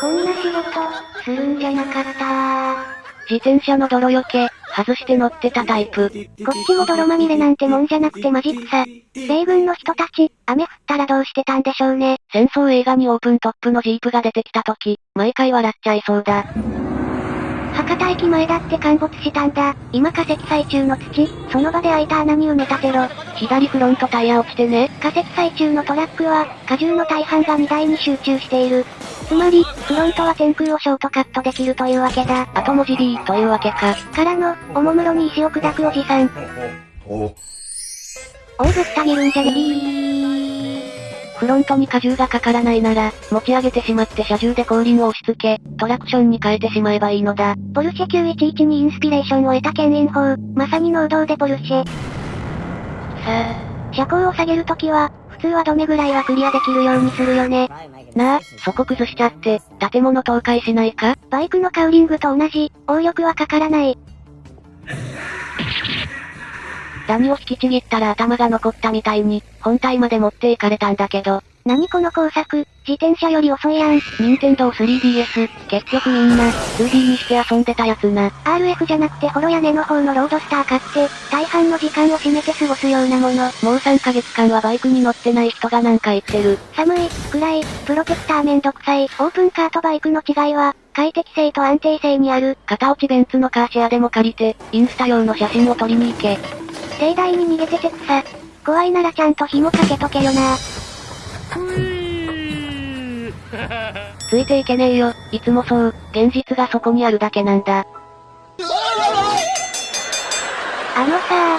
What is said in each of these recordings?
こんな仕事、するんじゃなかった自転車の泥よけ、外して乗ってたタイプ。こっちも泥まみれなんてもんじゃなくてマジ草。米軍の人たち、雨降ったらどうしてたんでしょうね。戦争映画にオープントップのジープが出てきた時、毎回笑っちゃいそうだ。博多駅前だって陥没したんだ。今化石最中の土、その場で開いた穴に埋め立てろ。左フロントタイヤ落ちてね。化石最中のトラックは、荷重の大半が荷台に集中している。つまり、フロントは天空をショートカットできるというわけだ。後文字 B というわけか。からの、おもむろに石を砕くおじさん。おうぶった切るんじゃねー。フロントに荷重がかからないなら、持ち上げてしまって車重で後輪を押し付け、トラクションに変えてしまえばいいのだ。ポルシェ911にインスピレーションを得た牽引法、まさに能動でポルシェ。さあ、車高を下げるときは、普通はどめぐらいはクリアできるようにするよね。なあ、そこ崩しちゃって、建物倒壊しないか？バイクのカウリングと同じ、応力はかからない。ダニを引きちぎったら頭が残ったみたいに、本体まで持っていかれたんだけど。何この工作、自転車より遅いやん。任天堂 3DS、結局みんな、2D にして遊んでたやつな。RF じゃなくてホロ屋根の方のロードスター買って、大半の時間を占めて過ごすようなもの。もう3ヶ月間はバイクに乗ってない人がなんか言ってる。寒い、暗い、プロテクターめんどくさい。オープンカーとバイクの違いは、快適性と安定性にある。片落ちベンツのカーシェアでも借りて、インスタ用の写真を撮りに行け。盛大に逃げてて草。怖いならちゃんと紐かけとけよな。ついていけねえよ、いつもそう、現実がそこにあるだけなんだ。あのさ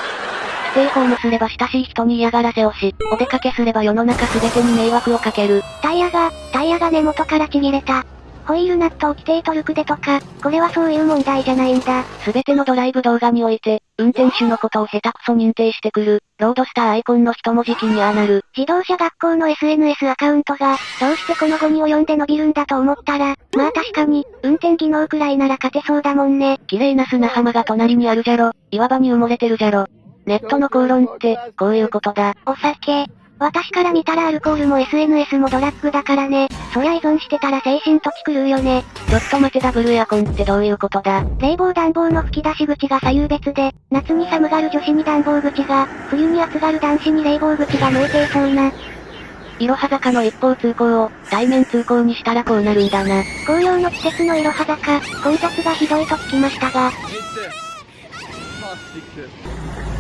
ステイホームすれば親しい人に嫌がらせをし、お出かけすれば世の中全てに迷惑をかける。タイヤが、タイヤが根元からちぎれた。ホイールナットを規定トルクでとか、これはそういう問題じゃないんだ。すべてのドライブ動画において、運転手のことを下手くそ認定してくる、ロードスターアイコンの一文字記にああなる。自動車学校の SNS アカウントが、どうしてこの後に及んで伸びるんだと思ったら、まあ確かに、運転技能くらいなら勝てそうだもんね。綺麗な砂浜が隣にあるじゃろ。岩場に埋もれてるじゃろ。ネットの口論って、こういうことだ。お酒、私から見たらアルコールも SNS もドラッグだからね。そりゃ依存してたら精神とき狂うよね。ちょっと待てダブルエアコンってどういうことだ？冷房暖房の吹き出し口が左右別で、夏に寒がる女子に暖房口が、冬に暑がる男子に冷房口が向いていそうな。いろは坂の一方通行を、対面通行にしたらこうなるんだな。紅葉の季節のいろは坂、混雑がひどいと聞きましたが。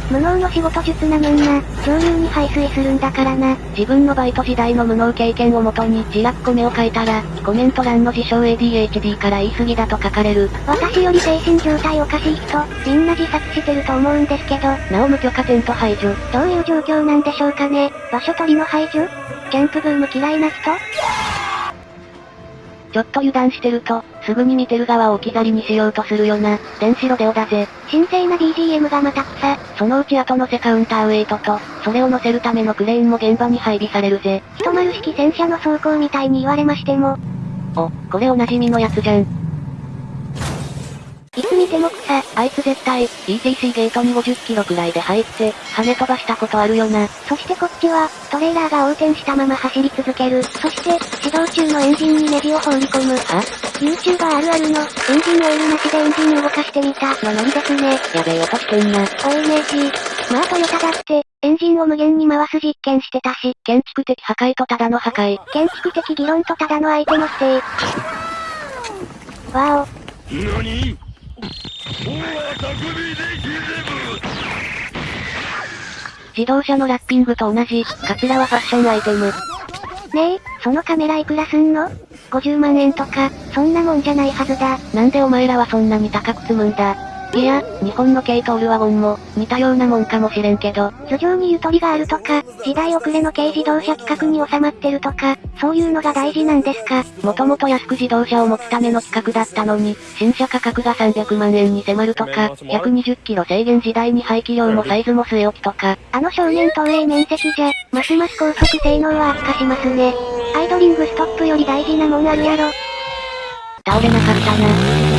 無能の仕事術なめんな、上流に排水するんだからな。自分のバイト時代の無能経験をもとに、自落米を書いたら、コメント欄の自称 ADHD から言い過ぎだと書かれる。私より精神状態おかしい人、みんな自殺してると思うんですけど。なお無許可テント排除。どういう状況なんでしょうかね。場所取りの排除？キャンプブーム嫌いな人？ちょっと油断してると、すぐに見てる側を置き去りにしようとするよな。電子ロデオだぜ。神聖な BGM がまた草。そのうち後乗せカウンターウェイトと、それを乗せるためのクレーンも現場に配備されるぜ。一丸式戦車の走行みたいに言われましても。お、これおなじみのやつじゃん。いつ見ても草。あいつ絶対、ETC ゲートに50キロくらいで入って、跳ね飛ばしたことあるよな。そしてこっちは、トレーラーが横転したまま走り続ける。そして、始動中のエンジンにネジを放り込む。は ?YouTuber あるあるの、エンジンオイルなしでエンジン動かしてみた、のノリですね。やべえ音してんな。おいネジ。まあトヨタだって、エンジンを無限に回す実験してたし。建築的破壊とただの破壊。建築的議論とただの相手の否定。わお。何？自動車のラッピングと同じ、カツラはファッションアイテム。ねえ、そのカメラいくらすんの ?50 万円とか、そんなもんじゃないはずだ。なんでお前らはそんなに高く積むんだ？いや、日本の軽トールワゴンも、似たようなもんかもしれんけど。頭上にゆとりがあるとか、時代遅れの軽自動車規格に収まってるとか、そういうのが大事なんですかもともと安く自動車を持つための企画だったのに、新車価格が300万円に迫るとか、120キロ制限時代に排気量もサイズも据え置きとか。あの少年投影面積じゃ、ますます高速性能は悪化しますね。アイドリングストップより大事なもんあるやろ。倒れなかったな。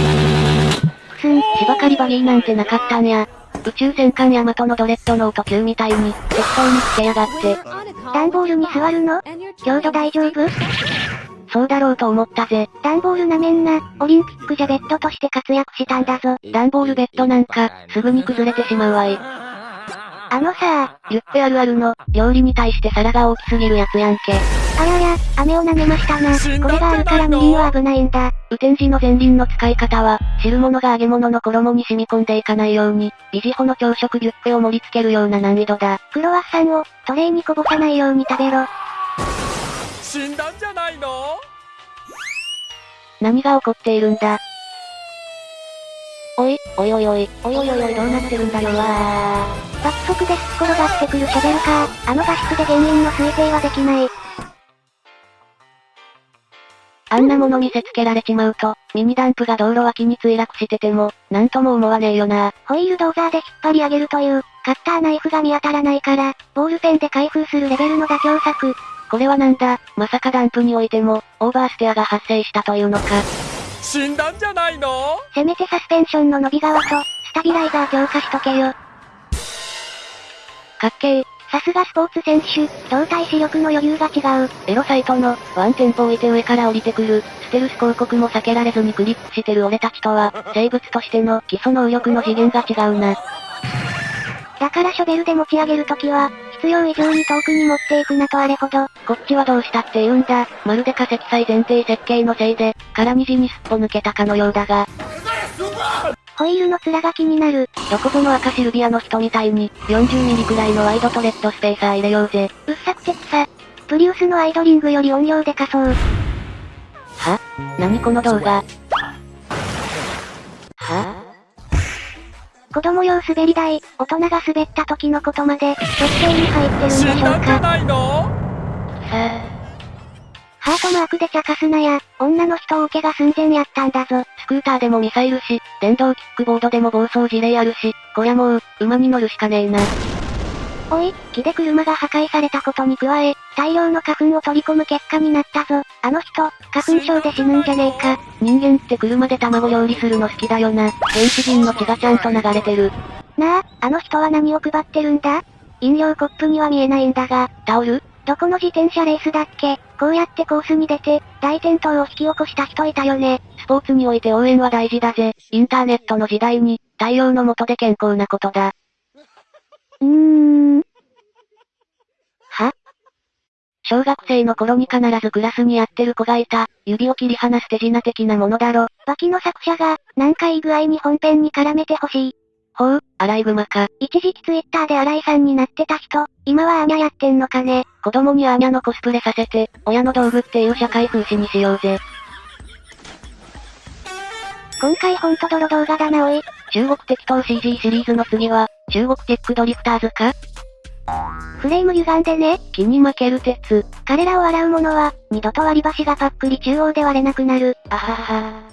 すん、芝刈りバギーなんてなかったんや。宇宙戦艦ヤマトのドレッドノート級みたいに、適当につけやがって。段ボールに座るの？強度大丈夫？そうだろうと思ったぜ。ダンボールなめんな。オリンピックじゃベッドとして活躍したんだぞ。ダンボールベッドなんか、すぐに崩れてしまうわい。あのさリュッペあるあるの、料理に対して皿が大きすぎるやつやんけ。あやや、飴を舐めましたな。これがあるからみりんは危ないんだ。雨天時の前輪の使い方は、汁物が揚げ物の衣に染み込んでいかないように、ビジホの朝食ビュッフェを盛り付けるような難易度だ。クロワッサンを、トレイにこぼさないように食べろ。死んだんじゃないの？何が起こっているんだ？おい、おいおいおい、おいおいおいおいどうなってるんだよわー。爆速ですっ転がってくるショベルカー、あの画質で原因の推定はできない。あんなもの見せつけられちまうと、ミニダンプが道路脇に墜落してても、なんとも思わねえよな。ホイールドーザーで引っ張り上げるという、カッターナイフが見当たらないから、ボールペンで開封するレベルの妥協策。これはなんだ、まさかダンプにおいても、オーバーステアが発生したというのか。死んだんじゃないの？せめてサスペンションの伸び側と、スタビライザー強化しとけよ。かっけー。さすがスポーツ選手、動体視力の余裕が違う。エロサイトの、ワンテンポ置いて上から降りてくる、ステルス広告も避けられずにクリックしてる俺たちとは、生物としての基礎能力の次元が違うな。だからショベルで持ち上げるときは、必要以上に遠くに持っていくなとあれほど。こっちはどうしたって言うんだ。まるで化石祭前提設計のせいで、空虹にすっぽ抜けたかのようだが。ホイールの面が気になる。どこぞの赤シルビアの人みたいに、40ミリくらいのワイドとレッドスペーサー入れようぜ。うっさくて草。プリウスのアイドリングより音量でかそう。は？何この動画？は？子供用滑り台、大人が滑った時のことまで、設定に入ってるんでしょうか。ハートマークで茶化すなや、女の人を受けが寸前やったんだぞ。スクーターでもミサイルし、電動キックボードでも暴走事例あるし、こりゃもう、馬に乗るしかねえな。おい、木で車が破壊されたことに加え、大量の花粉を取り込む結果になったぞ。あの人、花粉症で死ぬんじゃねえか。人間って車で卵料理するの好きだよな。原始人の血がちゃんと流れてる。なあ、あの人は何を配ってるんだ？飲料コップには見えないんだが、タオル？どこの自転車レースだっけ？こうやってコースに出て、大転倒を引き起こした人いたよね。スポーツにおいて応援は大事だぜ。インターネットの時代に、太陽の下で健康なことだ。うーん。は？小学生の頃に必ずクラスにやってる子がいた、指を切り離す手品的なものだろ。バキの作者が、なんかいい具合に本編に絡めてほしい。ほう、アライグマか。一時期ツイッターで新井さんになってた人、今はアーニャやってんのかね。子供にアーニャのコスプレさせて、親の道具っていう社会風刺にしようぜ。今回ほんと泥動画だなおい。中国適当 CG シリーズの次は、中国チェックドリフターズか？フレーム歪んでね。木に負ける鉄。彼らを洗うものは、二度と割り箸がパックリ中央で割れなくなる。あはは